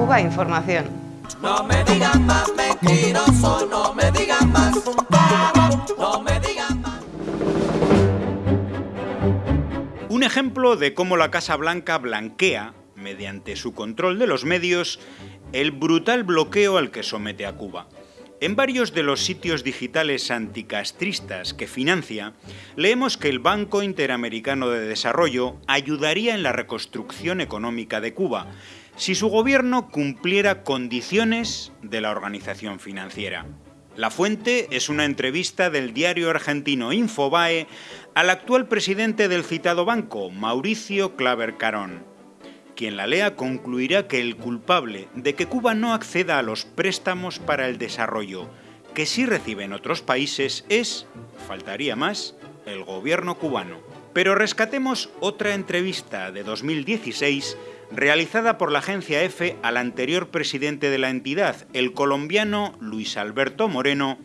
Cuba Información. No me digan más mentiroso, no me digan más, no me digan más. Un ejemplo de cómo la Casa Blanca blanquea, mediante su control de los medios, el brutal bloqueo al que somete a Cuba. En varios de los sitios digitales anticastristas que financia, leemos que el Banco Interamericano de Desarrollo ayudaría en la reconstrucción económica de Cuba si su gobierno cumpliera condiciones de la organización financiera. La fuente es una entrevista del diario argentino Infobae al actual presidente del citado banco, Mauricio Claver Carón. Quien la lea concluirá que el culpable de que Cuba no acceda a los préstamos para el desarrollo que sí reciben otros países es, faltaría más, el gobierno cubano. Pero rescatemos otra entrevista de 2016 realizada por la agencia EFE al anterior presidente de la entidad, el colombiano Luis Alberto Moreno,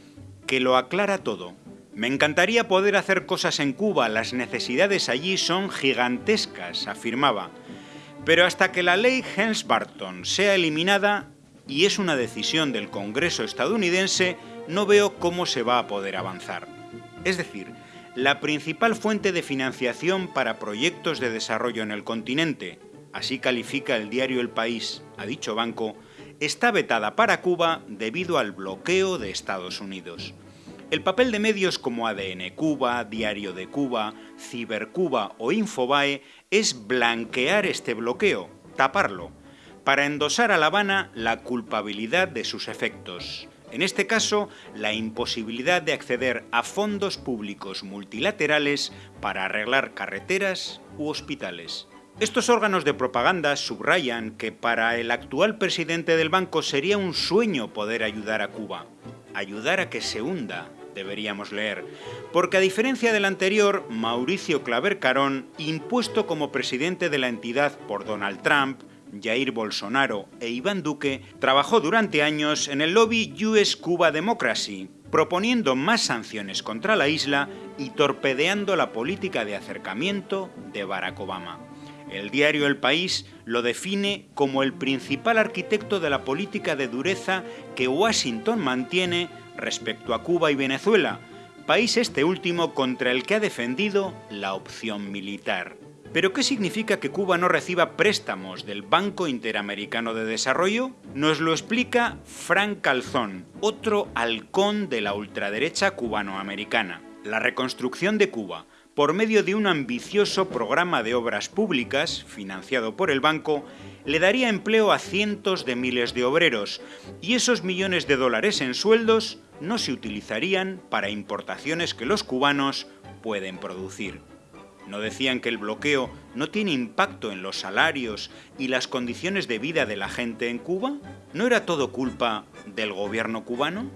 que lo aclara todo. Me encantaría poder hacer cosas en Cuba, las necesidades allí son gigantescas, afirmaba. Pero hasta que la ley Helms-Barton sea eliminada, y es una decisión del Congreso estadounidense, no veo cómo se va a poder avanzar. Es decir, la principal fuente de financiación para proyectos de desarrollo en el continente, así califica el diario El País a dicho banco, está vetada para Cuba debido al bloqueo de Estados Unidos. El papel de medios como ADN Cuba, Diario de Cuba, Cibercuba o Infobae es blanquear este bloqueo, taparlo, para endosar a La Habana la culpabilidad de sus efectos. En este caso, la imposibilidad de acceder a fondos públicos multilaterales para arreglar carreteras u hospitales. Estos órganos de propaganda subrayan que para el actual presidente del banco sería un sueño poder ayudar a Cuba, ayudar a que se hunda, deberíamos leer, porque a diferencia del anterior, Mauricio Claver Carón, impuesto como presidente de la entidad por Donald Trump, Jair Bolsonaro e Iván Duque, trabajó durante años en el lobby US Cuba Democracy, proponiendo más sanciones contra la isla y torpedeando la política de acercamiento de Barack Obama. El diario El País lo define como el principal arquitecto de la política de dureza que Washington mantiene respecto a Cuba y Venezuela, país este último contra el que ha defendido la opción militar. ¿Pero qué significa que Cuba no reciba préstamos del Banco Interamericano de Desarrollo? Nos lo explica Frank Calzón, otro halcón de la ultraderecha cubanoamericana. La reconstrucción de Cuba, por medio de un ambicioso programa de obras públicas, financiado por el banco, le daría empleo a cientos de miles de obreros, y esos millones de dólares en sueldos no se utilizarían para importaciones que los cubanos pueden producir. ¿No decían que el bloqueo no tiene impacto en los salarios y las condiciones de vida de la gente en Cuba? ¿No era todo culpa del gobierno cubano?